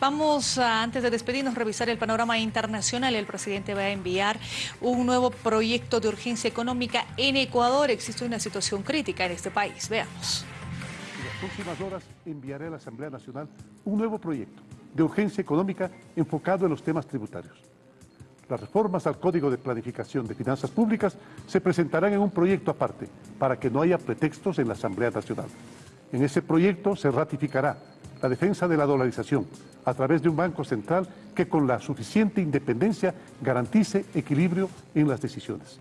Vamos a, antes de despedirnos, revisar el panorama internacional. El presidente va a enviar un nuevo proyecto de urgencia económica en Ecuador. Existe una situación crítica en este país. Veamos. En las próximas horas enviaré a la Asamblea Nacional un nuevo proyecto de urgencia económica enfocado en los temas tributarios. Las reformas al Código de Planificación de Finanzas Públicas se presentarán en un proyecto aparte para que no haya pretextos en la Asamblea Nacional. En ese proyecto se ratificará la defensa de la dolarización a través de un Banco Central que con la suficiente independencia garantice equilibrio en las decisiones.